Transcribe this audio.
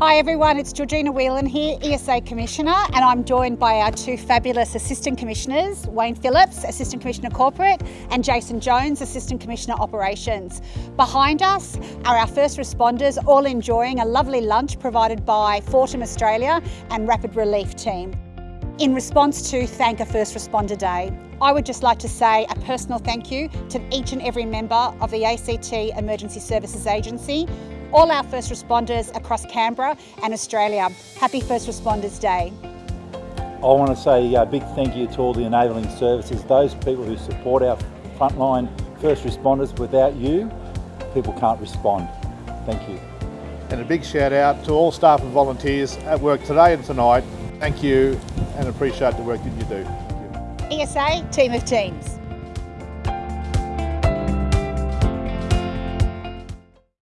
Hi everyone, it's Georgina Whelan here, ESA Commissioner, and I'm joined by our two fabulous Assistant Commissioners, Wayne Phillips, Assistant Commissioner Corporate, and Jason Jones, Assistant Commissioner Operations. Behind us are our first responders, all enjoying a lovely lunch provided by Fortem Australia and Rapid Relief Team. In response to Thank a First Responder Day, I would just like to say a personal thank you to each and every member of the ACT Emergency Services Agency all our first responders across Canberra and Australia. Happy First Responders Day. I want to say a big thank you to all the enabling services, those people who support our frontline first responders. Without you, people can't respond. Thank you. And a big shout out to all staff and volunteers at work today and tonight. Thank you and appreciate the work that you do. You. ESA, team of teams.